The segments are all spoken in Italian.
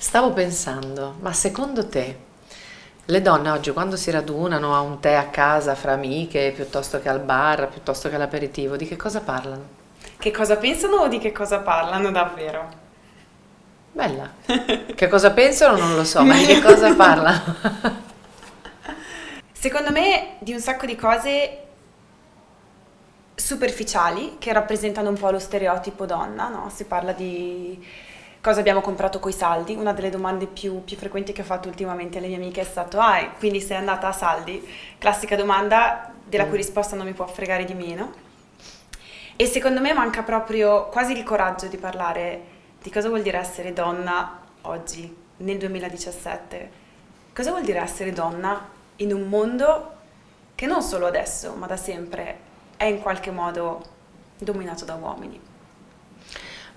Stavo pensando, ma secondo te le donne oggi quando si radunano a un tè a casa fra amiche, piuttosto che al bar, piuttosto che all'aperitivo, di che cosa parlano? Che cosa pensano o di che cosa parlano davvero? Bella. Che cosa pensano non lo so, ma di che cosa parlano? Secondo me di un sacco di cose superficiali che rappresentano un po' lo stereotipo donna, no? Si parla di cosa abbiamo comprato coi saldi, una delle domande più, più, frequenti che ho fatto ultimamente alle mie amiche è stato ah, quindi sei andata a saldi? Classica domanda della cui mm. risposta non mi può fregare di meno. E secondo me manca proprio quasi il coraggio di parlare di cosa vuol dire essere donna oggi, nel 2017. Cosa vuol dire essere donna in un mondo che non solo adesso, ma da sempre è in qualche modo dominato da uomini.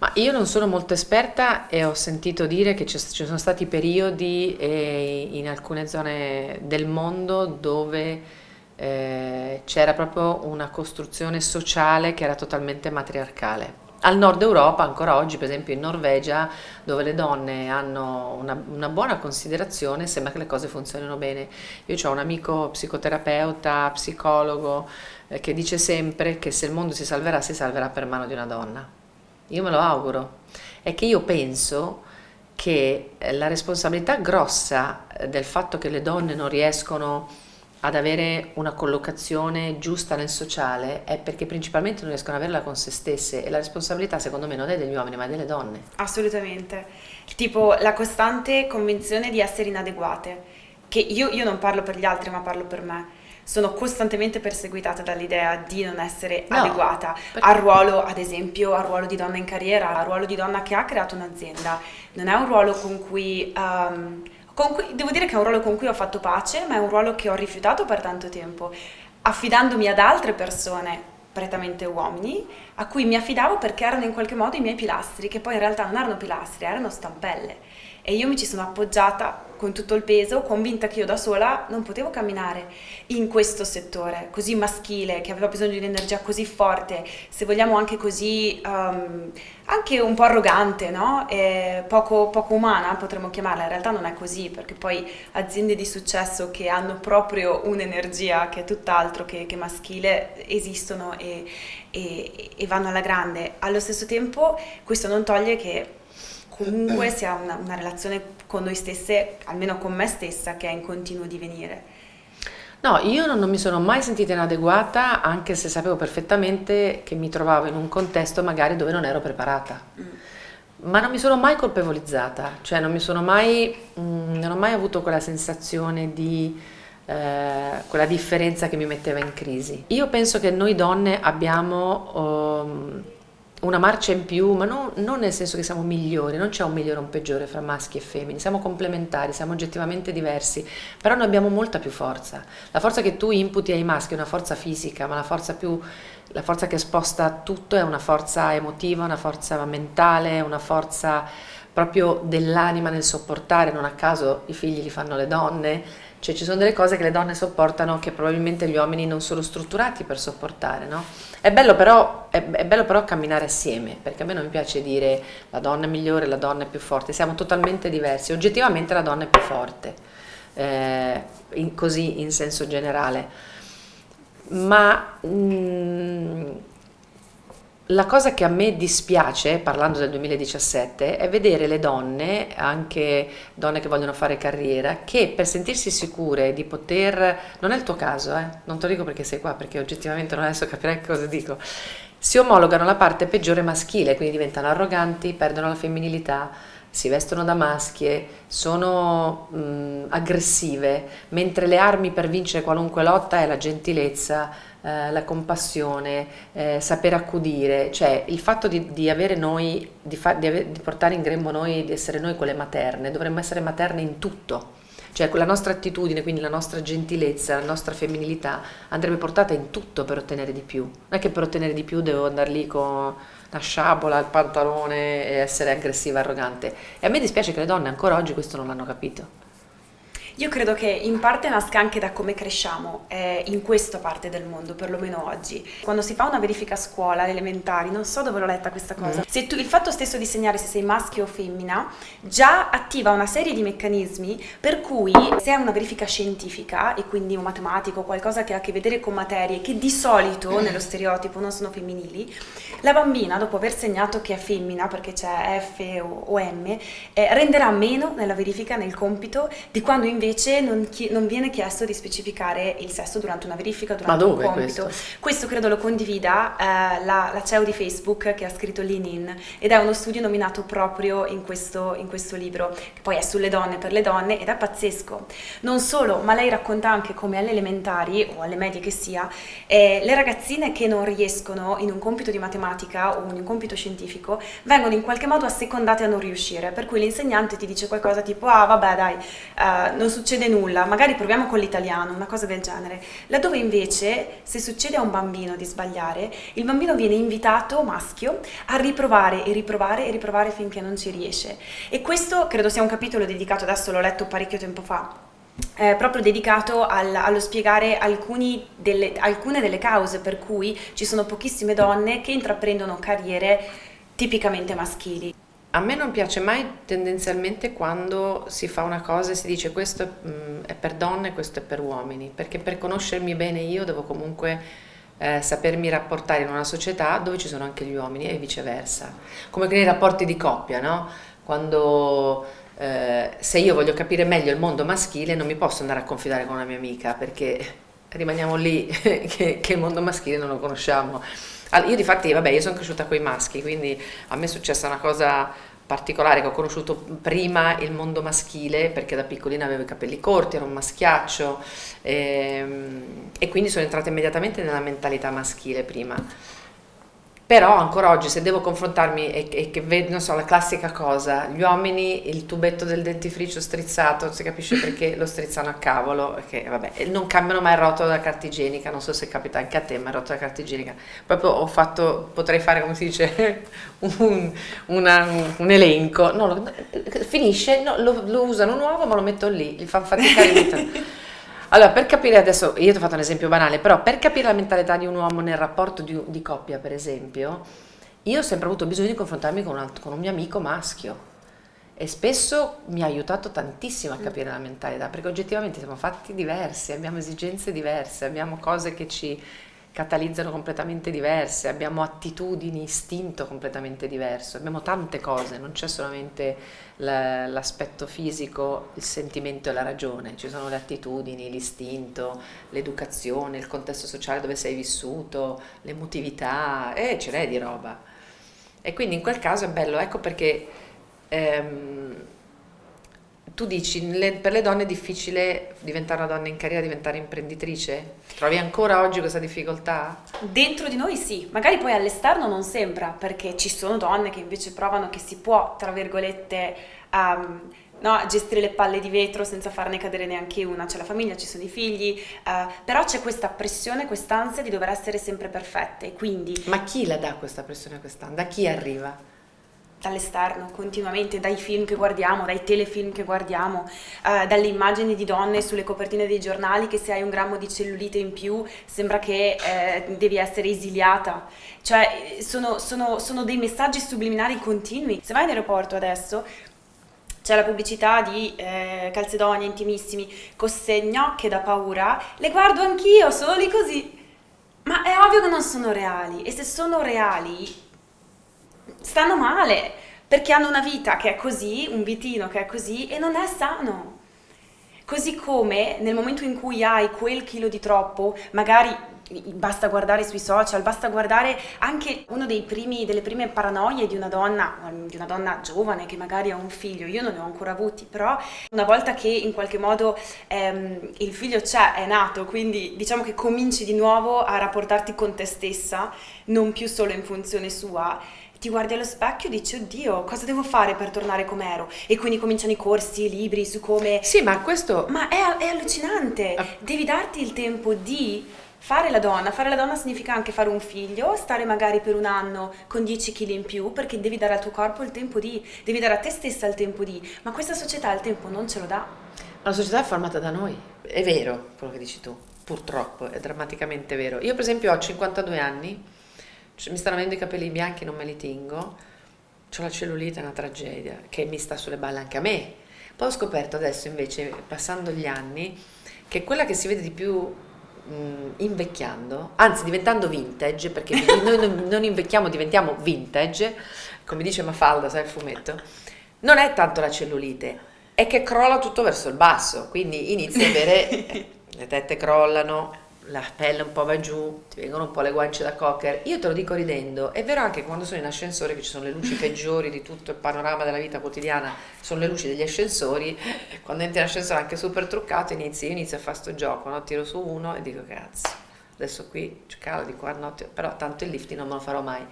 Ma io non sono molto esperta e ho sentito dire che ci sono stati periodi eh, in alcune zone del mondo dove eh, c'era proprio una costruzione sociale che era totalmente matriarcale. Al nord Europa, ancora oggi, per esempio in Norvegia, dove le donne hanno una, una buona considerazione, sembra che le cose funzionino bene. Io ho un amico psicoterapeuta, psicologo, eh, che dice sempre che se il mondo si salverà, si salverà per mano di una donna io me lo auguro, è che io penso che eh, la responsabilità grossa eh, del fatto che le donne non riescono ad avere una collocazione giusta nel sociale è perché principalmente non riescono ad averla con se stesse e la responsabilità secondo me non è degli uomini ma è delle donne. Assolutamente, tipo la costante convinzione di essere inadeguate, che io, io non parlo per gli altri ma parlo per me sono costantemente perseguitata dall'idea di non essere no, adeguata perché... al ruolo, ad esempio, al ruolo di donna in carriera, al ruolo di donna che ha creato un'azienda. Non è un ruolo con cui, um, con cui, devo dire che è un ruolo con cui ho fatto pace, ma è un ruolo che ho rifiutato per tanto tempo, affidandomi ad altre persone prettamente uomini, a cui mi affidavo perché erano in qualche modo i miei pilastri, che poi in realtà non erano pilastri, erano stampelle. E io mi ci sono appoggiata con tutto il peso, convinta che io da sola non potevo camminare in questo settore così maschile, che aveva bisogno di un'energia così forte, se vogliamo anche così, um, anche un po' arrogante, no? poco, poco, umana potremmo chiamarla, in realtà non è così, perché poi aziende di successo che hanno proprio un'energia che è tutt'altro che, che, maschile esistono e, e, e vanno alla grande. Allo stesso tempo questo non toglie che comunque sia una, una, relazione con noi stesse, almeno con me stessa, che è in continuo divenire. No, io non, non, mi sono mai sentita inadeguata, anche se sapevo perfettamente che mi trovavo in un contesto magari dove non ero preparata. Mm. Ma non mi sono mai colpevolizzata, cioè non mi sono mai, mh, mm, non ho mai avuto quella sensazione di eh, quella differenza che mi metteva in crisi. Io penso che noi donne abbiamo um, una marcia in più, ma non, non, nel senso che siamo migliori, non c'è un migliore o un peggiore fra maschi e femmine, siamo complementari, siamo oggettivamente diversi, però noi abbiamo molta più forza. La forza che tu imputi ai maschi è una forza fisica, ma la forza, più, la forza che sposta tutto è una forza emotiva, una forza mentale, una forza proprio dell'anima nel sopportare, non a caso i figli li fanno le donne, cioè ci sono delle cose che le donne sopportano che probabilmente gli uomini non sono strutturati per sopportare, no? È bello, però, è, è bello però camminare assieme, perché a me non mi piace dire la donna è migliore, la donna è più forte, siamo totalmente diversi, oggettivamente la donna è più forte, eh, in, così in senso generale. Ma... Mm, la cosa che a me dispiace, parlando del 2017, è vedere le donne, anche donne che vogliono fare carriera, che per sentirsi sicure di poter, non è il tuo caso, eh? non te lo dico perché sei qua, perché oggettivamente non adesso capirai cosa dico, si omologano la parte peggiore maschile, quindi diventano arroganti, perdono la femminilità, si vestono da maschie, sono mh, aggressive, mentre le armi per vincere qualunque lotta è la gentilezza, eh, la compassione, eh, saper accudire, cioè il fatto di, di avere noi, di, fa, di, ave, di, portare in grembo noi, di essere noi quelle materne, dovremmo essere materne in tutto, cioè la nostra attitudine, quindi la nostra gentilezza, la nostra femminilità andrebbe portata in tutto per ottenere di più, non è che per ottenere di più devo andare lì con la sciabola, il pantalone e essere aggressiva e arrogante e a me dispiace che le donne ancora oggi questo non l'hanno capito. Io credo che in parte nasca anche da come cresciamo eh, in questa parte del mondo, perlomeno oggi. Quando si fa una verifica a scuola, alle elementari, non so dove l'ho letta questa cosa, mm. se tu, il fatto stesso di segnare se sei maschio o femmina già attiva una serie di meccanismi per cui se è una verifica scientifica e quindi un matematico, qualcosa che ha a che vedere con materie che di solito mm. nello stereotipo non sono femminili, la bambina dopo aver segnato che è femmina perché c'è F o, o M, eh, renderà meno nella verifica, nel compito, di quando invece invece non, non, viene chiesto di specificare il sesso durante una verifica, durante un compito. Questo? questo? credo lo condivida eh, la, la, CEO di Facebook che ha scritto Lean ed è uno studio nominato proprio in questo, in questo libro, che poi è sulle donne per le donne ed è pazzesco. Non solo, ma lei racconta anche come alle elementari o alle medie che sia, eh, le ragazzine che non riescono in un compito di matematica o in un compito scientifico vengono in qualche modo assecondate a non riuscire, per cui l'insegnante ti dice qualcosa tipo ah vabbè dai, uh, non succede nulla, magari proviamo con l'italiano, una cosa del genere. Laddove invece, se succede a un bambino di sbagliare, il bambino viene invitato, maschio, a riprovare e riprovare e riprovare finché non ci riesce. E questo credo sia un capitolo dedicato, adesso l'ho letto parecchio tempo fa, eh, proprio dedicato al, allo spiegare delle, alcune delle cause per cui ci sono pochissime donne che intraprendono carriere tipicamente maschili. A me non piace mai tendenzialmente quando si fa una cosa e si dice questo mm, è per donne, questo è per uomini, perché per conoscermi bene io devo comunque eh, sapermi rapportare in una società dove ci sono anche gli uomini e viceversa. Come nei rapporti di coppia, no? Quando eh, se io voglio capire meglio il mondo maschile non mi posso andare a confidare con una mia amica perché rimaniamo lì che, che il mondo maschile non lo conosciamo. Io di fatti, vabbè, io sono cresciuta con i maschi, quindi a me è successa una cosa particolare che ho conosciuto prima il mondo maschile perché da piccolina avevo i capelli corti, ero un maschiaccio ehm, e quindi sono entrata immediatamente nella mentalità maschile prima però ancora oggi se devo confrontarmi e, e che vedo, non so, la classica cosa, gli uomini, il tubetto del dentifricio strizzato, si capisce perché lo strizzano a cavolo, che vabbè, non cambiano mai il rotolo da carta igienica, non so se capita anche a te, ma il rotolo da carta igienica, proprio ho fatto, potrei fare come si dice, un, una, un elenco, no, lo, finisce, no, lo, lo, usano nuovo ma lo metto lì, gli fanno faticare Allora, per capire adesso, io ti ho fatto un esempio banale, però per capire la mentalità di un uomo nel rapporto di, di coppia, per esempio, io ho sempre avuto bisogno di confrontarmi con un, altro, con un mio amico maschio e spesso mi ha aiutato tantissimo a mm. capire la mentalità, perché oggettivamente siamo fatti diversi, abbiamo esigenze diverse, abbiamo cose che ci catalizzano completamente diverse, abbiamo attitudini, istinto completamente diverso, abbiamo tante cose, non c'è solamente l'aspetto fisico, il sentimento e la ragione, ci sono le attitudini, l'istinto, l'educazione, il contesto sociale dove sei vissuto, l'emotività, e ce n'è di roba. E quindi in quel caso è bello, ecco perché ehm, tu dici, le, per le donne è difficile diventare una donna in carriera, diventare imprenditrice? Trovi ancora oggi questa difficoltà? Dentro di noi sì, magari poi all'esterno non sembra, perché ci sono donne che invece provano che si può, tra virgolette, um, no, gestire le palle di vetro senza farne cadere neanche una, c'è la famiglia, ci sono i figli, uh, però c'è questa pressione, quest'ansia di dover essere sempre perfette, quindi... Ma chi la dà questa pressione, quest'ansia? Da chi arriva? Dall'esterno, continuamente, dai film che guardiamo, dai telefilm che guardiamo, eh, dalle immagini di donne sulle copertine dei giornali che se hai un grammo di cellulite in più sembra che eh, devi essere esiliata. Cioè sono, sono, sono dei messaggi subliminali continui. Se vai in aeroporto adesso c'è la pubblicità di eh, calzedonia intimissimi, queste gnocche da paura, le guardo anch'io, solo lì così. Ma è ovvio che non sono reali e se sono reali stanno male perché hanno una vita che è così, un vitino che è così e non è sano. Così come nel momento in cui hai quel chilo di troppo, magari basta guardare sui social, basta guardare anche una delle prime paranoie di una donna, di una donna giovane che magari ha un figlio, io non ne ho ancora avuti, però una volta che in qualche modo ehm, il figlio c'è, è nato, quindi diciamo che cominci di nuovo a rapportarti con te stessa, non più solo in funzione sua, ti guardi allo specchio e dici oddio cosa devo fare per tornare come ero e quindi cominciano i corsi, i libri su come... Sì ma questo... Ma è, è allucinante, ah. devi darti il tempo di fare la donna, fare la donna significa anche fare un figlio, stare magari per un anno con 10 kg in più perché devi dare al tuo corpo il tempo di, devi dare a te stessa il tempo di, ma questa società il tempo non ce lo dà. La società è formata da noi, è vero quello che dici tu, purtroppo, è drammaticamente vero. Io per esempio ho 52 anni, mi stanno avendo i capelli bianchi, non me li tingo, ho la cellulite, è una tragedia, che mi sta sulle balle anche a me. Poi ho scoperto adesso invece, passando gli anni, che quella che si vede di più mh, invecchiando, anzi diventando vintage, perché noi non, non invecchiamo, diventiamo vintage, come dice Mafalda, sai il fumetto, non è tanto la cellulite, è che crolla tutto verso il basso, quindi inizi a avere le tette crollano, la pelle un po' va giù, ti vengono un po' le guance da cocker. Io te lo dico ridendo, è vero anche quando sono in ascensore che ci sono le luci peggiori di tutto il panorama della vita quotidiana, sono le luci degli ascensori, quando entri in ascensore anche super truccato inizi, io inizio a fare sto gioco, no? tiro su uno e dico cazzo, adesso qui calo di qua, no? però tanto il lifting non me lo farò mai.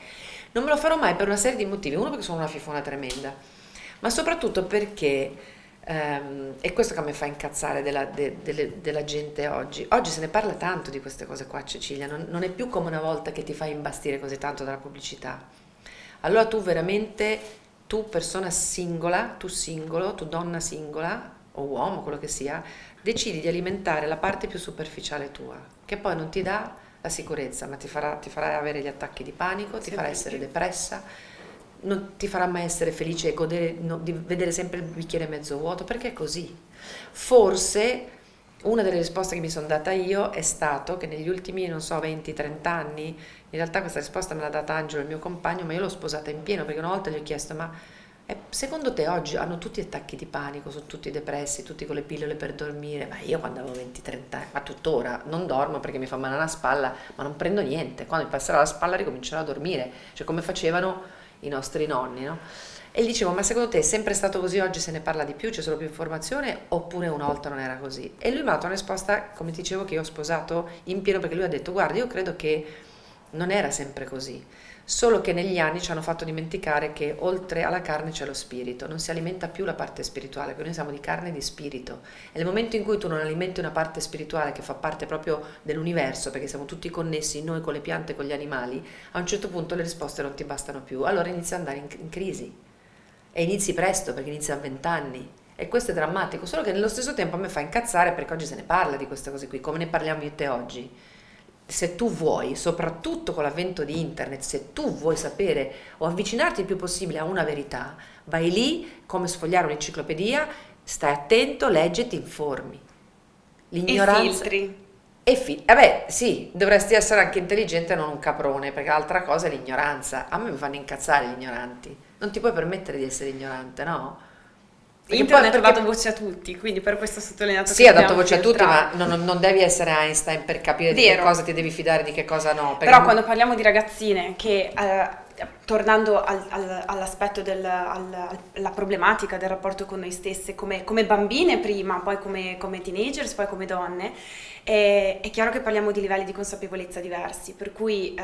Non me lo farò mai per una serie di motivi, uno perché sono una fifona tremenda, ma soprattutto perché Um, è questo che a me fa incazzare della, de, de, della, gente oggi. Oggi se ne parla tanto di queste cose qua, Cecilia, non, non, è più come una volta che ti fai imbastire così tanto dalla pubblicità. Allora tu veramente, tu persona singola, tu singolo, tu donna singola, o uomo, quello che sia, decidi di alimentare la parte più superficiale tua, che poi non ti dà la sicurezza, ma ti farà, ti farà avere gli attacchi di panico, ti farà essere depressa, non ti farà mai essere felice godere no, di vedere sempre il bicchiere mezzo vuoto, perché è così. Forse una delle risposte che mi sono data io è stato che negli ultimi, non so, 20-30 anni, in realtà questa risposta me l'ha data Angelo, il mio compagno, ma io l'ho sposata in pieno perché una volta gli ho chiesto, ma eh, secondo te oggi hanno tutti attacchi di panico, sono tutti depressi, tutti con le pillole per dormire? Ma io quando avevo 20-30 anni, ma tuttora non dormo perché mi fa male la spalla, ma non prendo niente, quando mi passerà la spalla ricomincerò a dormire, cioè come facevano i nostri nonni, no? E gli dicevo, ma secondo te è sempre stato così, oggi se ne parla di più, c'è solo più informazione, oppure una volta non era così? E lui mi ha dato una risposta, come ti dicevo, che io ho sposato in pieno, perché lui ha detto, guarda, io credo che non era sempre così, solo che negli anni ci hanno fatto dimenticare che oltre alla carne c'è lo spirito, non si alimenta più la parte spirituale, perché noi siamo di carne e di spirito. E nel momento in cui tu non alimenti una parte spirituale che fa parte proprio dell'universo, perché siamo tutti connessi, noi con le piante e con gli animali, a un certo punto le risposte non ti bastano più, allora inizi ad andare in, in crisi. E inizi presto, perché inizi a vent'anni. E questo è drammatico, solo che nello stesso tempo a me fa incazzare perché oggi se ne parla di queste cose qui, come ne parliamo io e te oggi se tu vuoi, soprattutto con l'avvento di internet, se tu vuoi sapere o avvicinarti il più possibile a una verità, vai lì come sfogliare un'enciclopedia, stai attento, leggi e ti informi. L'ignoranza... E filtri. E fi- vabbè, sì, dovresti essere anche intelligente e non un caprone, perché l'altra cosa è l'ignoranza. A me mi fanno incazzare gli ignoranti. Non ti puoi permettere di essere ignorante, no? Internet perché... ha dato voce a tutti, quindi per questo ho sottolineato sì, ha dato voce a tutti, ma non, non, devi essere Einstein per capire Vero. di che cosa ti devi fidare, di che cosa no. Però quando parliamo di ragazzine che eh, tornando al, al, all'aspetto della problematica del rapporto con noi stesse, come, come bambine prima, poi come, come, teenagers, poi come donne, è, è, chiaro che parliamo di livelli di consapevolezza diversi, per cui eh,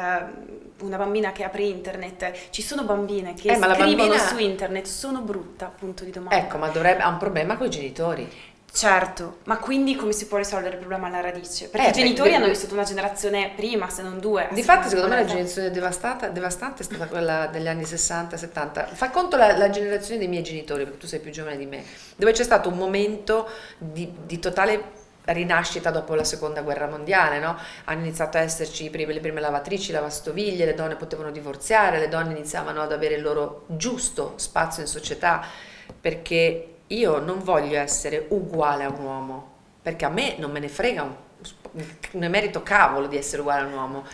una bambina che apre internet, ci sono bambine che eh, scrivono bambina... su internet, sono brutta, punto di domanda. Ecco, ma dovrebbe, ha un problema con i genitori. Certo, ma quindi come si può risolvere il problema alla radice? Perché eh, i genitori perché, hanno vissuto una generazione prima, se non due. Difatti, secondo me la generazione devastata, devastante è stata quella degli anni 60-70. Fa conto la, la, generazione dei miei genitori, perché tu sei più giovane di me, dove c'è stato un momento di, di totale rinascita dopo la seconda guerra mondiale, no? hanno iniziato a esserci prime, le prime lavatrici, lavastoviglie, le donne potevano divorziare, le donne iniziavano ad avere il loro giusto spazio in società perché io non voglio essere uguale a un uomo, perché a me non me ne frega un, ne merito cavolo di essere uguale a un uomo.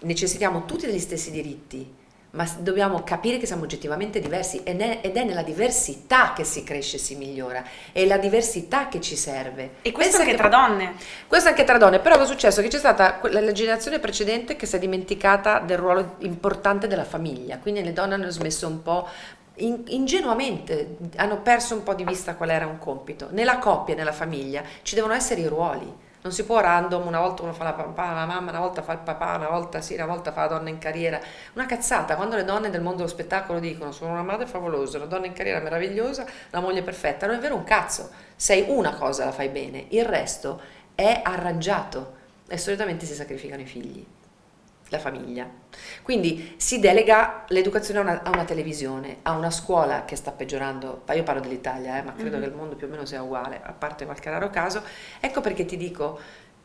Necessitiamo tutti degli stessi diritti, ma dobbiamo capire che siamo oggettivamente diversi ed è nella diversità che si cresce e si migliora, è la diversità che ci serve. E questo Pensa anche tra donne. Questo anche tra donne, però è successo che c'è stata la generazione precedente che si è dimenticata del ruolo importante della famiglia, quindi le donne hanno smesso un po' in, ingenuamente hanno perso un po' di vista qual era un compito. Nella coppia, nella famiglia, ci devono essere i ruoli. Non si può random, una volta uno fa la, papà, la mamma, una volta fa il papà, una volta sì, una volta fa la donna in carriera. Una cazzata, quando le donne del mondo dello spettacolo dicono sono una madre favolosa, una donna in carriera meravigliosa, una moglie perfetta, non è vero un cazzo. Sei una cosa, la fai bene, il resto è arrangiato e solitamente si sacrificano i figli. La famiglia. Quindi si delega l'educazione a una, a una, televisione, a una scuola che sta peggiorando, io parlo dell'Italia, eh, ma credo mm-hmm. che il mondo più o meno sia uguale, a parte qualche raro caso. Ecco perché ti dico,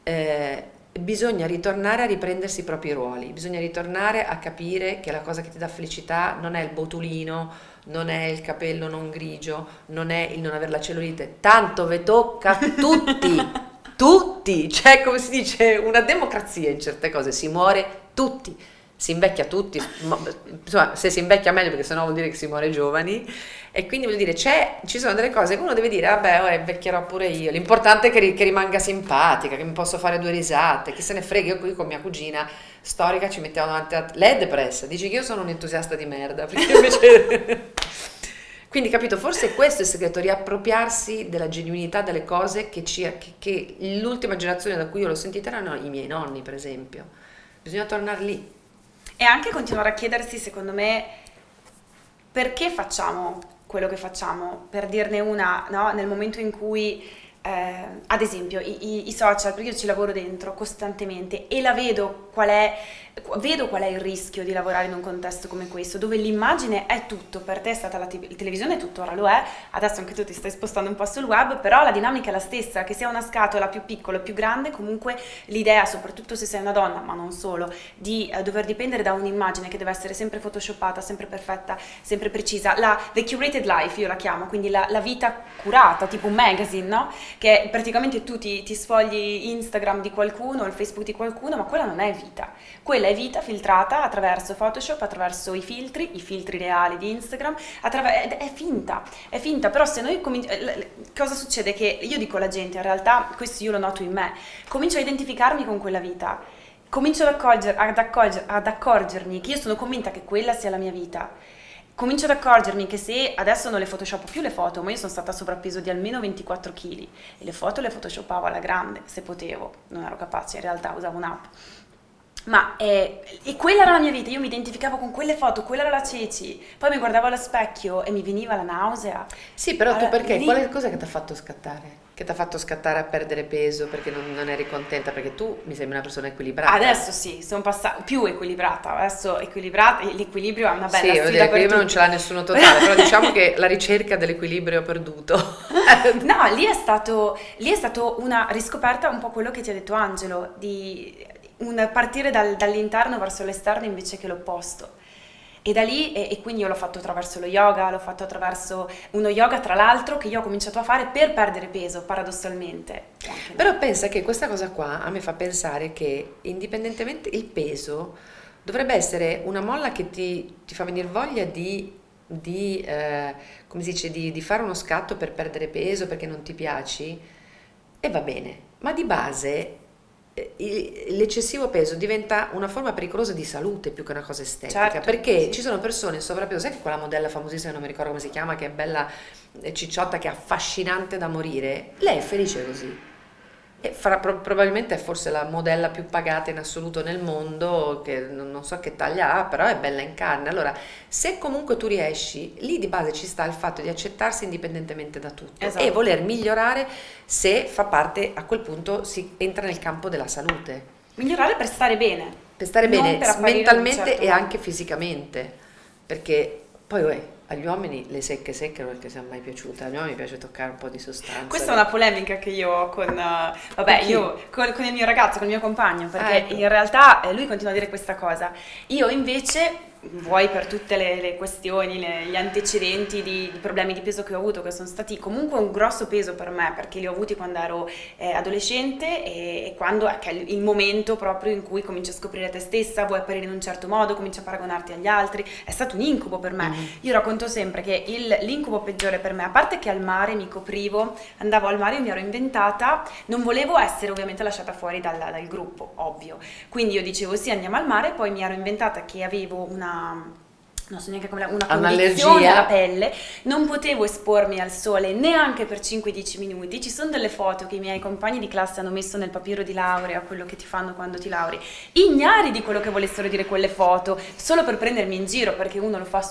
eh, bisogna ritornare a riprendersi i propri ruoli, bisogna ritornare a capire che la cosa che ti dà felicità non è il botulino, non è il capello non grigio, non è il non avere la cellulite, tanto ve tocca a tutti, tutti, cioè come si dice una democrazia in certe cose, si muore tutti si invecchia tutti, insomma se si invecchia meglio perché sennò vuol dire che si muore giovani. E quindi vuol dire ci sono delle cose che uno deve dire vabbè ora invecchierò pure io, l'importante è che, che, rimanga simpatica, che mi posso fare due risate, chi se ne frega, io qui con mia cugina storica ci mettiamo davanti a... lei è depressa, dici che io sono un entusiasta di merda, perché invece... Quindi capito, forse questo è il segreto, riappropriarsi della genuinità delle cose che, che, che l'ultima generazione da cui io l'ho sentita erano i miei nonni per esempio. Bisogna tornare lì. E anche continuare a chiedersi, secondo me, perché facciamo quello che facciamo. Per dirne una, no? nel momento in cui eh, ad esempio i, i, i, social, perché io ci lavoro dentro costantemente e la vedo qual è, vedo qual è il rischio di lavorare in un contesto come questo, dove l'immagine è tutto, per te è stata la te- televisione, tuttora lo è, adesso anche tu ti stai spostando un po' sul web, però la dinamica è la stessa, che sia una scatola più piccola o più grande, comunque l'idea, soprattutto se sei una donna, ma non solo, di eh, dover dipendere da un'immagine che deve essere sempre photoshoppata, sempre perfetta, sempre precisa, la the curated life io la chiamo, quindi la, la vita curata, tipo un magazine, no? che praticamente tu ti, ti sfogli Instagram di qualcuno, il Facebook di qualcuno, ma quella non è vita. Quella è vita filtrata attraverso Photoshop, attraverso i filtri, i filtri reali di Instagram, attraver- è finta, è finta, però se noi cominciamo... Cosa succede? Che io dico alla gente, in realtà questo io lo noto in me, comincio a identificarmi con quella vita, comincio ad, accorger, ad, accorger, ad accorgermi che io sono convinta che quella sia la mia vita comincio ad accorgermi che se adesso non le photoshop più le foto, ma io sono stata sovrappeso di almeno 24 kg e le foto le photoshoppavo alla grande, se potevo, non ero capace, in realtà usavo un'app. Ma eh, e quella era la mia vita, io mi identificavo con quelle foto, quella era la Ceci, poi mi guardavo allo specchio e mi veniva la nausea. Sì, però allora, tu perché? Lì... Qual è cosa che ti ha fatto scattare? Che ti ha fatto scattare a perdere peso perché non, non, eri contenta? Perché tu mi sembri una persona equilibrata. Adesso sì, sono passata più equilibrata, adesso equilibrata, l'equilibrio è una bella sì, sfida l'equilibrio non ce l'ha nessuno totale, però diciamo che la ricerca dell'equilibrio perduto. no, lì è, stato, lì è stato una riscoperta un po' quello che ti ha detto Angelo, di un partire dal, dall'interno verso l'esterno invece che l'opposto. E da lì, e, e, quindi io l'ho fatto attraverso lo yoga, l'ho fatto attraverso uno yoga tra l'altro che io ho cominciato a fare per perdere peso, paradossalmente. Però pensa che questa cosa qua a me fa pensare che indipendentemente il peso dovrebbe essere una molla che ti, ti fa venire voglia di, di, eh, come si dice, di, di fare uno scatto per perdere peso perché non ti piaci e va bene, ma di base l'eccessivo peso diventa una forma pericolosa di salute più che una cosa estetica certo, perché sì. ci sono persone in sovrappeso sai che quella modella famosissima non mi ricordo come si chiama che è bella cicciotta che è affascinante da morire lei è felice così e fra, pro, probabilmente è forse la modella più pagata in assoluto nel mondo, che non, non, so che taglia ha, però è bella in carne. Allora, se comunque tu riesci, lì di base ci sta il fatto di accettarsi indipendentemente da tutto esatto. e voler migliorare se fa parte, a quel punto si entra nel campo della salute. Migliorare per stare bene. Per stare bene per mentalmente certo e anche fisicamente, perché poi... Uè, agli uomini le secche secche non è che siano mai piaciute, agli uomini piace toccare un po' di sostanza. Questa è una polemica che io ho con, uh, vabbè, io con, con, il mio ragazzo, con il mio compagno, perché ah, ecco. in realtà eh, lui continua a dire questa cosa. Io invece vuoi per tutte le, le questioni, le, gli antecedenti di, di, problemi di peso che ho avuto, che sono stati comunque un grosso peso per me, perché li ho avuti quando ero eh, adolescente e, e quando è ecco, il momento proprio in cui cominci a scoprire te stessa, vuoi apparire in un certo modo, cominci a paragonarti agli altri, è stato un incubo per me. Mm. Io racconto sempre che l'incubo peggiore per me, a parte che al mare mi coprivo, andavo al mare, io mi ero inventata, non volevo essere ovviamente lasciata fuori dal, dal gruppo, ovvio. Quindi io dicevo sì, andiamo al mare, poi mi ero inventata che avevo una non so neanche come una condizione alla pelle, non potevo espormi al sole neanche per 5-10 minuti. Ci sono delle foto che i miei compagni di classe hanno messo nel papiro di laurea, quello che ti fanno quando ti lauri, ignari di quello che volessero dire quelle foto, solo per prendermi in giro, perché uno lo fa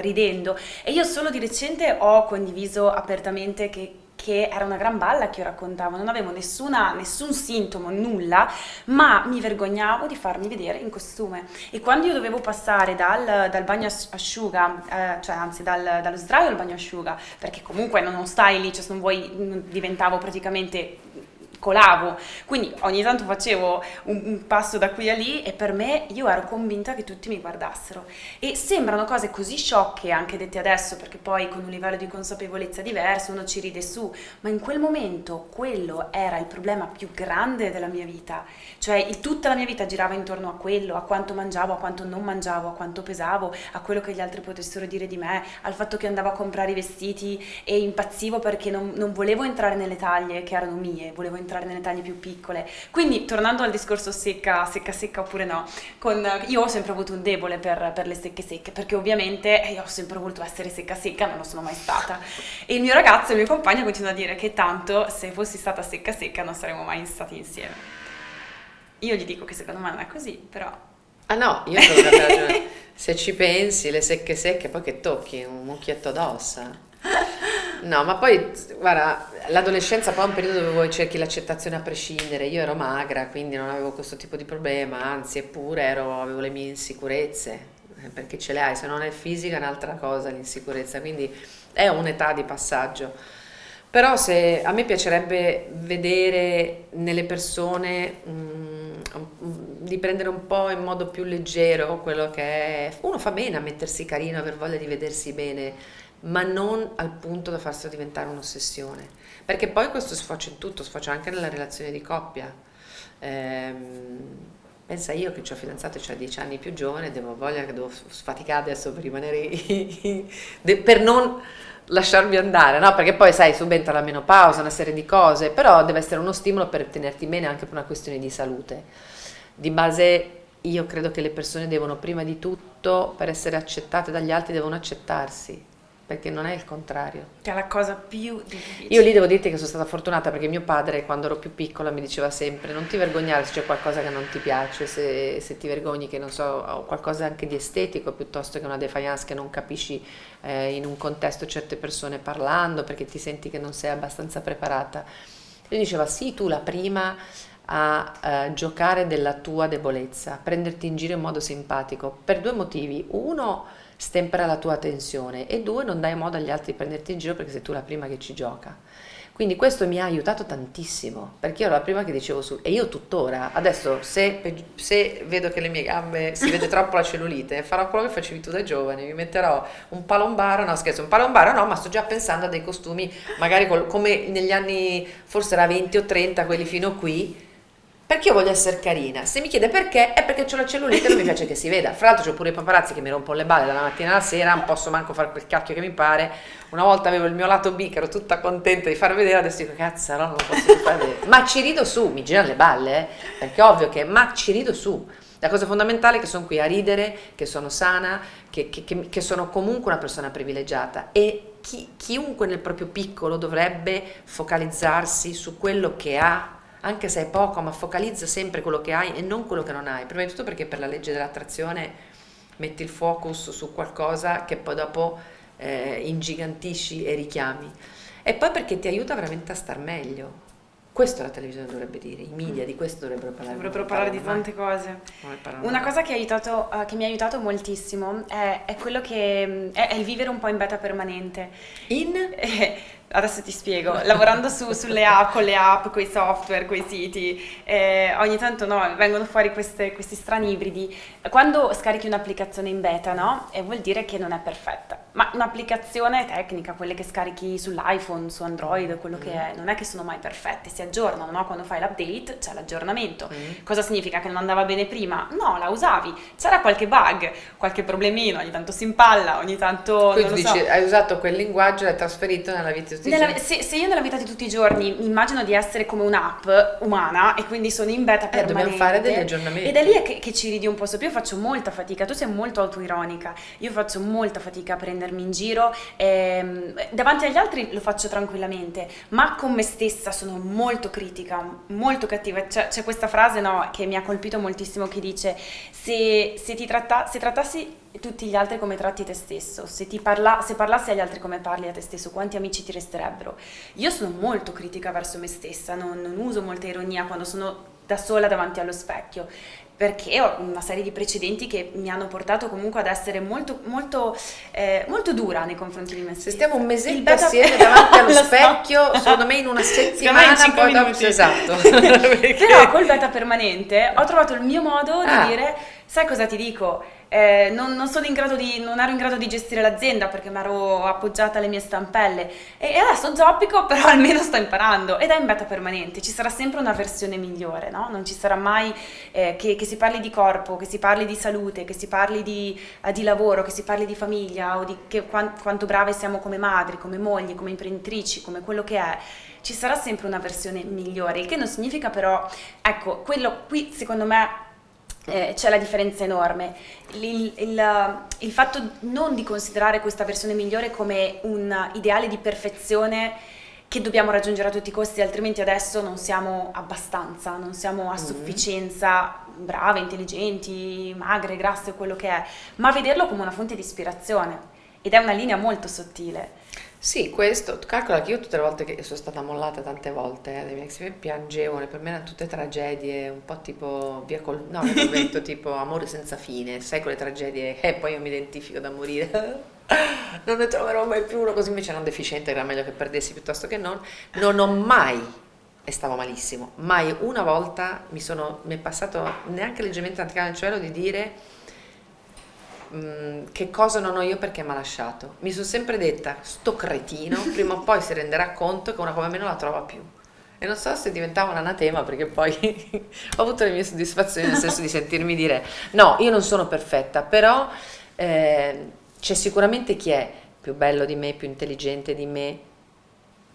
ridendo. E io solo di recente ho condiviso apertamente che che era una gran balla che io raccontavo, non avevo nessuna, nessun sintomo, nulla, ma mi vergognavo di farmi vedere in costume. E quando io dovevo passare dal, dal bagno asciuga, eh, cioè anzi dal, dallo sdraio al bagno asciuga, perché comunque non stai lì, cioè se non vuoi diventavo praticamente colavo, quindi ogni tanto facevo un, un, passo da qui a lì e per me io ero convinta che tutti mi guardassero. E sembrano cose così sciocche anche dette adesso perché poi con un livello di consapevolezza diverso uno ci ride su, ma in quel momento quello era il problema più grande della mia vita, cioè il, tutta la mia vita girava intorno a quello, a quanto mangiavo, a quanto non mangiavo, a quanto pesavo, a quello che gli altri potessero dire di me, al fatto che andavo a comprare i vestiti e impazzivo perché non, non volevo entrare nelle taglie che erano mie, volevo entrare entrare nelle taglie più piccole. Quindi tornando al discorso secca, secca secca oppure no, con, io ho sempre avuto un debole per, per, le secche secche, perché ovviamente io ho sempre voluto essere secca secca, non lo sono mai stata. E il mio ragazzo, il mio compagno continua a dire che tanto se fossi stata secca secca non saremmo mai stati insieme. Io gli dico che secondo me non è così, però... Ah no, io sono ragione. Se ci pensi, le secche secche, poi che tocchi un mucchietto d'ossa. No, ma poi, guarda, l'adolescenza poi è un periodo dove vuoi cerchi l'accettazione a prescindere. Io ero magra, quindi non avevo questo tipo di problema, anzi, eppure ero, avevo le mie insicurezze, eh, perché ce le hai, se non è fisica è un'altra cosa l'insicurezza, quindi è un'età di passaggio. Però se, a me piacerebbe vedere nelle persone mh, mm, di prendere un po' in modo più leggero quello che è... Uno fa bene a mettersi carino, aver voglia di vedersi bene, ma non al punto da farselo diventare un'ossessione, perché poi questo sfocia in tutto, sfocia anche nella relazione di coppia. Ehm, pensa io che ho fidanzato ho dieci anni più giovane, devo voglia che devo sfaticare adesso per rimanere, per non lasciarmi andare, no? Perché poi sai, subentra la menopausa, una serie di cose, però deve essere uno stimolo per tenerti bene anche per una questione di salute. Di base io credo che le persone devono prima di tutto, per essere accettate dagli altri, devono accettarsi perché non è il contrario. Che è la cosa più difficile. Io lì devo dirti che sono stata fortunata perché mio padre quando ero più piccola mi diceva sempre non ti vergognare se c'è qualcosa che non ti piace, se, se ti vergogni che non so, qualcosa anche di estetico piuttosto che una defiance che non capisci eh, in un contesto certe persone parlando perché ti senti che non sei abbastanza preparata. Lui diceva sì, tu la prima a eh, giocare della tua debolezza, prenderti in giro in modo simpatico per due motivi. Uno, stempera la tua tensione e due non dai modo agli altri di prenderti in giro perché sei tu la prima che ci gioca. Quindi questo mi ha aiutato tantissimo, perché io ero la prima che dicevo su, e io tuttora, adesso se, se, vedo che le mie gambe si vede troppo la cellulite, farò quello che facevi tu da giovane, mi metterò un palombaro, no scherzo, un palombaro no, ma sto già pensando a dei costumi, magari col, come negli anni, forse era 20 o 30, quelli fino qui, perché io voglio essere carina. Se mi chiede perché, è perché ho la cellulite e non mi piace che si veda. Fra l'altro c'ho pure i paparazzi che mi rompono le balle dalla mattina alla sera, non posso manco fare quel cacchio che mi pare. Una volta avevo il mio lato B che ero tutta contenta di far vedere, adesso dico cazzo, no, non lo posso far vedere. Ma ci rido su, mi girano le balle, eh? perché ovvio che, ma ci rido su. La cosa fondamentale è che sono qui a ridere, che sono sana, che, che, che, che sono comunque una persona privilegiata e chi, chiunque nel proprio piccolo dovrebbe focalizzarsi su quello che ha anche se è poco, ma focalizza sempre quello che hai e non quello che non hai. Prima di tutto perché per la legge dell'attrazione metti il focus su qualcosa che poi dopo eh, ingigantisci e richiami. E poi perché ti aiuta veramente a star meglio. Questo la televisione dovrebbe dire, i media di questo dovrebbero parlare. Dovrebbero parlare di tante cose. Una cosa che, aiutato, uh, che, mi ha aiutato moltissimo è, è quello che è, è, il vivere un po' in beta permanente. In? adesso ti spiego, lavorando su, sulle app, con le app, con i software, con i siti, eh, ogni tanto no, vengono fuori queste, questi strani ibridi. Quando scarichi un'applicazione in beta, no, e vuol dire che non è perfetta, ma un'applicazione tecnica, quelle che scarichi sull'iPhone, su Android, quello che è, non è che sono mai perfette, si aggiornano, no? Quando fai l'update c'è l'aggiornamento. Mm. Cosa significa? Che non andava bene prima? No, la usavi, c'era qualche bug, qualche problemino, ogni tanto si impalla, ogni tanto... Quindi dici, so. hai usato quel linguaggio e l'hai trasferito nella vita nella, se, se, io nella vita di tutti i giorni immagino di essere come un'app umana e quindi sono in beta eh, permanente dobbiamo fare degli aggiornamenti. ed è lì che, che, ci ridi un po' sopra io faccio molta fatica tu sei molto autoironica io faccio molta fatica a prendermi in giro ehm, davanti agli altri lo faccio tranquillamente ma con me stessa sono molto critica molto cattiva. C'è, c'è questa frase no, che mi ha colpito moltissimo che dice se, se ti tratta, se trattassi tutti gli altri come tratti te stesso. Se, parla, se parlassi agli altri come parli a te stesso, quanti amici ti resterebbero? Io sono molto critica verso me stessa, non, non uso molta ironia quando sono da sola davanti allo specchio perché ho una serie di precedenti che mi hanno portato comunque ad essere molto, molto, eh, molto dura nei confronti di me stessa. Se stiamo un mesetto assieme davanti allo specchio, so. secondo me in una settimana in poi dopo esatto. Però col beta permanente ho trovato il mio modo di ah. dire, sai cosa ti dico? Eh, non, non, di, non, ero in grado di gestire l'azienda perché mi ero appoggiata alle mie stampelle. E, e, adesso zoppico però almeno sto imparando. Ed è in beta permanente, ci sarà sempre una versione migliore, no? non ci sarà mai eh, che, che, si parli di corpo, che si parli di salute, che si parli di, eh, di lavoro, che si parli di famiglia o di che, quant, quanto brave siamo come madri, come mogli, come imprenditrici, come quello che è. Ci sarà sempre una versione migliore, il che non significa però, ecco, quello qui secondo me eh, c'è la differenza enorme. Il, il, il, fatto non di considerare questa versione migliore come un ideale di perfezione che dobbiamo raggiungere a tutti i costi, altrimenti adesso non siamo abbastanza, non siamo a mm-hmm. sufficienza brave, intelligenti, magre, grasse, quello che è, ma vederlo come una fonte di ispirazione ed è una linea molto sottile. Sì, questo, calcola che io tutte le volte che sono stata mollata tante volte eh, dai miei ex piangevo, per me erano tutte tragedie, un po' tipo via col, no, col vento, tipo amore senza fine, sai quelle tragedie, e poi io mi identifico da morire, non ne troverò mai più uno, così invece era un deficiente, era meglio che perdessi piuttosto che non, non ho mai, e stavo malissimo, mai una volta mi sono, mi è passato neanche leggermente anticale nel cielo di dire Mm, che cosa non ho io perché mi ha lasciato. Mi sono sempre detta, sto cretino, prima o poi si renderà conto che una come me non la trova più. E non so se diventava un anatema perché poi ho avuto le mie soddisfazioni nel senso di sentirmi dire no, io non sono perfetta, però eh, c'è sicuramente chi è più bello di me, più intelligente di me,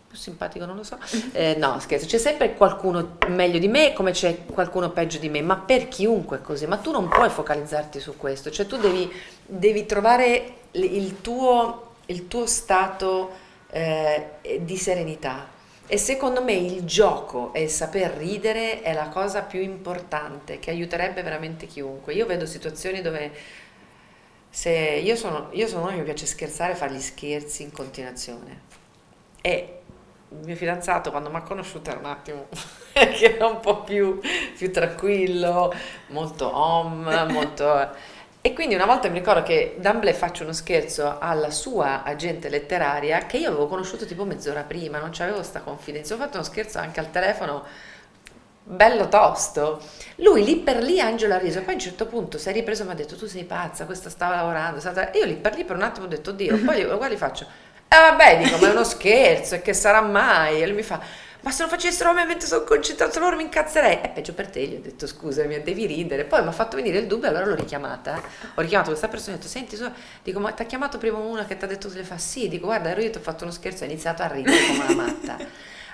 più simpatico, non lo so. Eh, no, scherzo, c'è sempre qualcuno meglio di me come c'è qualcuno peggio di me, ma per chiunque è così, ma tu non puoi focalizzarti su questo, cioè tu devi, devi trovare il tuo, il tuo stato eh, di serenità. E secondo me il gioco e il saper ridere è la cosa più importante che aiuterebbe veramente chiunque. Io vedo situazioni dove se io sono, io sono una che mi piace scherzare e fare gli scherzi in continuazione. E il mio fidanzato quando mi ha conosciuto era un attimo che era un po' più, più tranquillo, molto home, molto... E quindi una volta mi ricordo che D'Amblè faccio uno scherzo alla sua agente letteraria che io avevo conosciuto tipo mezz'ora prima, non c'avevo questa confidenza, ho fatto uno scherzo anche al telefono bello tosto. Lui lì per lì Angelo ha riso, poi a un certo punto si è ripreso e mi ha detto tu sei pazza, questa stava lavorando, stata... io lì per lì per un attimo ho detto Dio, poi guarda li faccio e eh, vabbè, dico, ma è uno scherzo, e che sarà mai? E lui mi fa, ma se lo facessero ovviamente sono concentrato loro mi incazzerei. È peggio per te, gli ho detto scusami, devi ridere. Poi mi ha fatto venire il dubbio, allora l'ho richiamata. Ho richiamato questa persona e ho detto, senti, so, dico, ma ti ha chiamato prima una che ti ha detto se le fa? Sì, dico, guarda, ero io ti ho fatto uno scherzo, ha iniziato a ridere come una matta.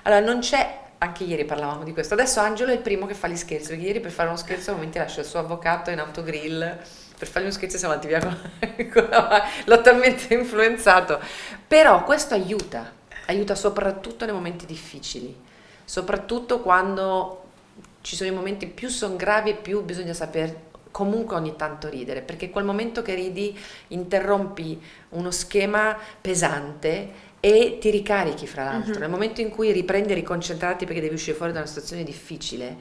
Allora, non c'è, anche ieri parlavamo di questo, adesso Angelo è il primo che fa gli scherzi, perché ieri per fare uno scherzo ovviamente lascia il suo avvocato in autogrill per fargli uno scherzo siamo andati via con, con l'ho talmente influenzato però questo aiuta aiuta soprattutto nei momenti difficili soprattutto quando ci sono i momenti più sono gravi e più bisogna saper comunque ogni tanto ridere perché quel momento che ridi interrompi uno schema pesante e ti ricarichi fra l'altro mm-hmm. nel momento in cui riprendi e riconcentrarti perché devi uscire fuori da una situazione difficile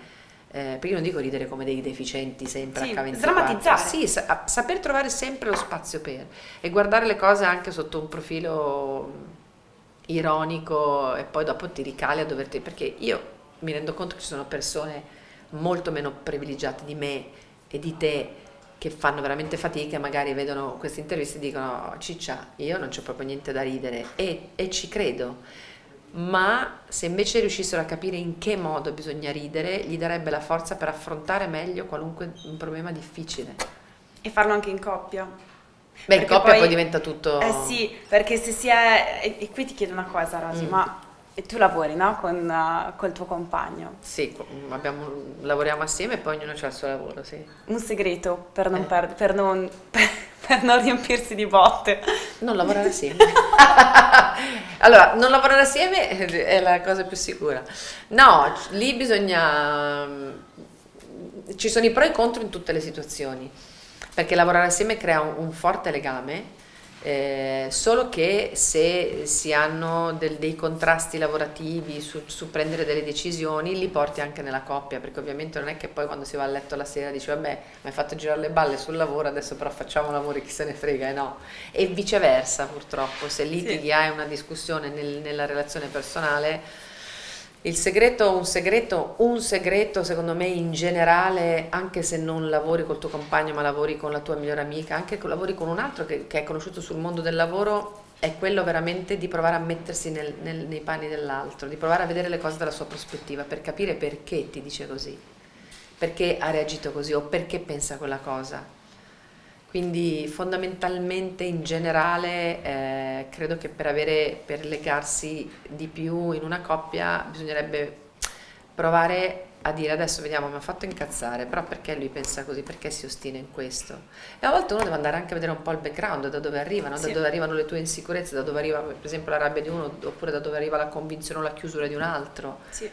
eh, perché io non dico ridere come dei deficienti sempre sì, H24 sdrammatizzare sì, sa- saper trovare sempre lo spazio per e guardare le cose anche sotto un profilo ironico e poi dopo ti ricali a doverti perché io mi rendo conto che ci sono persone molto meno privilegiate di me e di te che fanno veramente fatica magari vedono queste interviste e dicono ciccia io non c'ho proprio niente da ridere. E, e ci credo ma se invece riuscissero a capire in che modo bisogna ridere, gli darebbe la forza per affrontare meglio qualunque problema difficile. E farlo anche in coppia. Beh, in coppia poi, poi, diventa tutto... Eh sì, perché se si è... E, e qui ti chiedo una cosa, Rosy, mm. ma tu lavori, no? Con uh, col tuo compagno. Sì, abbiamo, lavoriamo assieme e poi ognuno ha il suo lavoro, sì. Un segreto per non, eh. per, per non per non riempirsi di botte. Non lavorare assieme. allora, non lavorare assieme è la cosa più sicura. No, lì bisogna... Ci sono i pro e i contro in tutte le situazioni. perché lavorare assieme crea un, un forte legame eh, solo che se si hanno del, dei contrasti lavorativi su, su, prendere delle decisioni li porti anche nella coppia perché ovviamente non è che poi quando si va a letto la sera dici vabbè mi hai fatto girare le balle sul lavoro adesso però facciamo lavori chi se ne frega e no e viceversa purtroppo se litighi sì. hai una discussione nel, nella relazione personale il segreto, un segreto, un segreto secondo me in generale, anche se non lavori col tuo compagno ma lavori con la tua migliore amica, anche se lavori con un altro che, che, è conosciuto sul mondo del lavoro, è quello veramente di provare a mettersi nel, nel, nei panni dell'altro, di provare a vedere le cose dalla sua prospettiva per capire perché ti dice così, perché ha reagito così o perché pensa quella cosa. Quindi fondamentalmente in generale eh, credo che per, avere, per legarsi di più in una coppia bisognerebbe provare a dire adesso vediamo mi ha fatto incazzare però perché lui pensa così? Perché si ostina in questo? E a volte uno deve andare anche a vedere un po' il background da dove arrivano sì. da dove arrivano le tue insicurezze da dove arriva per esempio la rabbia di uno oppure da dove arriva la convinzione o la chiusura di un altro. Sì.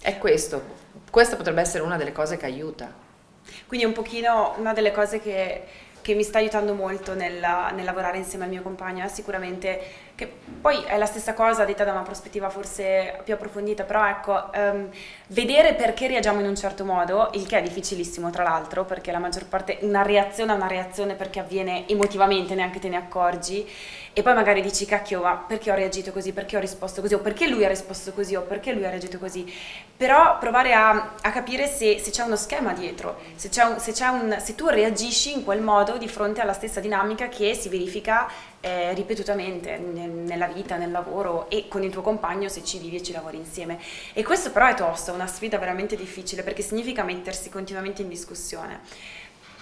è questo. Questa potrebbe essere una delle cose che aiuta quindi un pochino una delle cose che, che mi sta aiutando molto nel, nel, lavorare insieme al mio compagno è sicuramente che poi è la stessa cosa detta da una prospettiva forse più approfondita, però ecco, um, vedere perché reagiamo in un certo modo, il che è difficilissimo tra l'altro, perché la maggior parte, una reazione è una reazione perché avviene emotivamente, neanche te ne accorgi, e poi magari dici cacchio ma perché ho reagito così, perché ho risposto così, o perché lui ha risposto così, o perché lui ha reagito così, però provare a, a capire se, se c'è uno schema dietro, se, un, se, un, se tu reagisci in quel modo di fronte alla stessa dinamica che si verifica eh, ripetutamente nel, nella vita, nel lavoro e con il tuo compagno se ci vivi e ci lavori insieme. E questo però è tosto, è una sfida veramente difficile perché significa mettersi continuamente in discussione.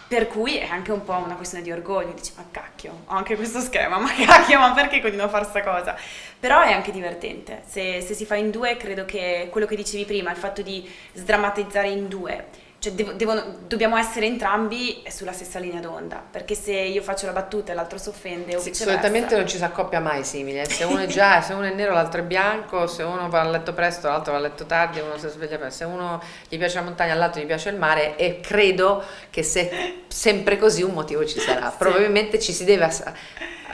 Per cui è anche un po' una questione di orgoglio, dici ma cacchio, ho anche questo schema, ma cacchio, ma perché continuo a fare questa cosa? Però è anche divertente, se, se si fa in due credo che quello che dicevi prima, il fatto di sdrammatizzare in due, cioè devo, devono, dobbiamo essere entrambi sulla stessa linea d'onda, perché se io faccio la battuta e l'altro si offende o sì, Solitamente non ci si accoppia mai simile, se uno è già, se uno è nero l'altro è bianco, se uno va a letto presto l'altro va a letto tardi, uno si sveglia presto, se uno gli piace la montagna all'altro gli piace il mare e credo che se sempre così un motivo ci sarà, sì. probabilmente ci si deve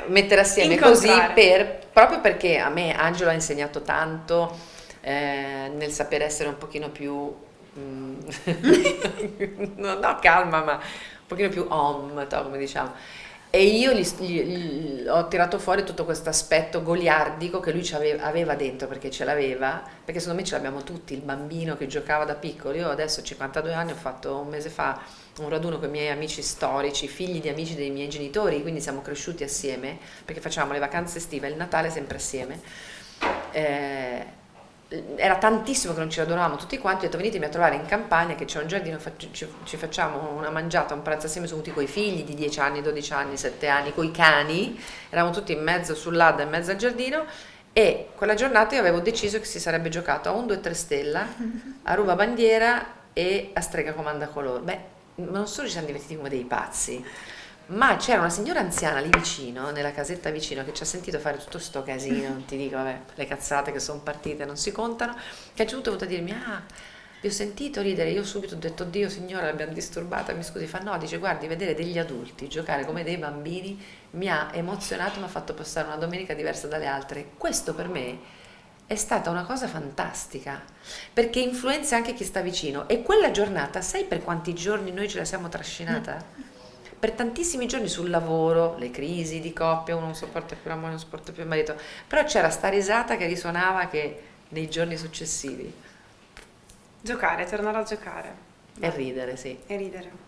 mettere assieme così per, proprio perché a me Angelo ha insegnato tanto eh, nel sapere essere un pochino più Mm. no, calma, ma un pochino più om, come diciamo. E io gli, gli, gli, ho tirato fuori tutto questo aspetto goliardico che lui aveva, aveva, dentro, perché ce l'aveva, perché secondo me ce l'abbiamo tutti, il bambino che giocava da piccolo. Io adesso ho 52 anni, ho fatto un mese fa un raduno con i miei amici storici, figli di amici dei miei genitori, quindi siamo cresciuti assieme, perché facciamo le vacanze estive il Natale sempre assieme. Eh, era tantissimo che non ci radunavamo tutti quanti, ho detto venitemi a trovare in campagna che c'è un giardino, ci, facciamo una mangiata, un pranzo assieme, sono tutti i figli di 10 anni, 12 anni, 7 anni, con i cani, eravamo tutti in mezzo sull'Adda, in mezzo al giardino e quella giornata io avevo deciso che si sarebbe giocato a un 2-3 stella, a ruba bandiera e a strega comanda colore. Beh, non solo ci siamo divertiti come dei pazzi, ma c'era una signora anziana lì vicino, nella casetta vicino, che ci ha sentito fare tutto sto casino, non ti dico, vabbè, le cazzate che sono partite non si contano, che ha giunto a dirmi, ah, vi ho sentito ridere, io subito ho detto, Dio signora, l'abbiamo disturbata, mi scusi, fa no, dice, guardi, vedere degli adulti giocare come dei bambini mi ha emozionato, mi ha fatto passare una domenica diversa dalle altre. Questo per me è stata una cosa fantastica, perché influenza anche chi sta vicino. E quella giornata, sai per quanti giorni noi ce la siamo trascinata? Per tantissimi giorni sul lavoro, le crisi di coppia, uno non sopporta più la moglie, non sopporta più il marito, però c'era sta risata che risuonava che nei giorni successivi. Giocare, tornare a giocare. E ridere, sì. E ridere.